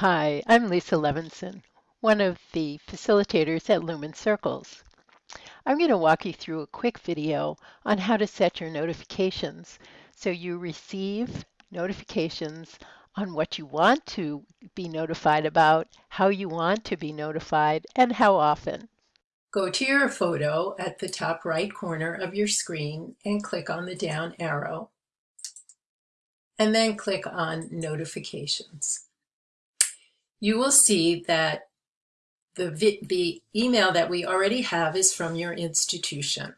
Hi, I'm Lisa Levinson, one of the facilitators at Lumen Circles. I'm going to walk you through a quick video on how to set your notifications so you receive notifications on what you want to be notified about, how you want to be notified, and how often. Go to your photo at the top right corner of your screen and click on the down arrow and then click on notifications you will see that the, the email that we already have is from your institution.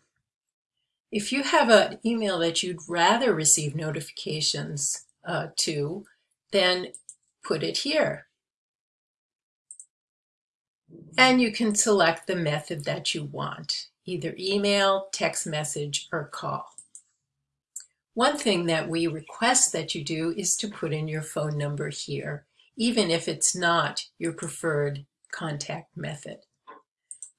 If you have an email that you'd rather receive notifications uh, to, then put it here. And you can select the method that you want, either email, text message, or call. One thing that we request that you do is to put in your phone number here even if it's not your preferred contact method.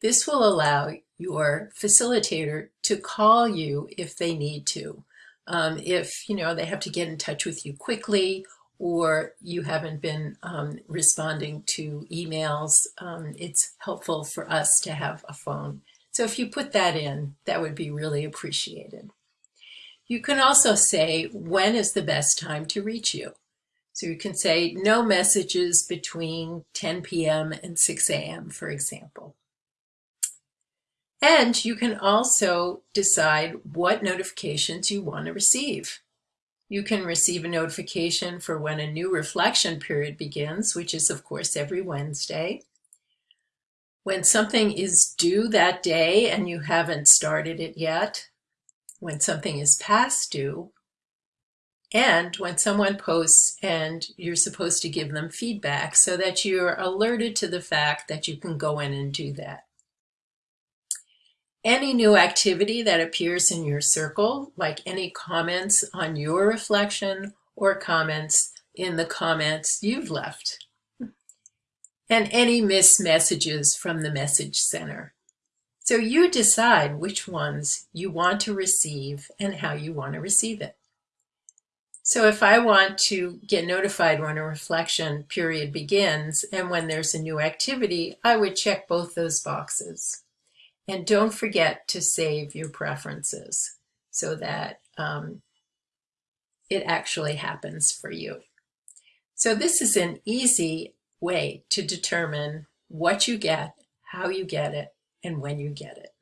This will allow your facilitator to call you if they need to. Um, if you know they have to get in touch with you quickly or you haven't been um, responding to emails, um, it's helpful for us to have a phone. So if you put that in, that would be really appreciated. You can also say when is the best time to reach you. So you can say no messages between 10 p.m. and 6 a.m., for example. And you can also decide what notifications you want to receive. You can receive a notification for when a new reflection period begins, which is of course every Wednesday. When something is due that day and you haven't started it yet. When something is past due and when someone posts and you're supposed to give them feedback so that you're alerted to the fact that you can go in and do that. Any new activity that appears in your circle, like any comments on your reflection or comments in the comments you've left. And any missed messages from the message center. So you decide which ones you want to receive and how you want to receive it. So if I want to get notified when a reflection period begins and when there's a new activity, I would check both those boxes. And don't forget to save your preferences so that um, it actually happens for you. So this is an easy way to determine what you get, how you get it, and when you get it.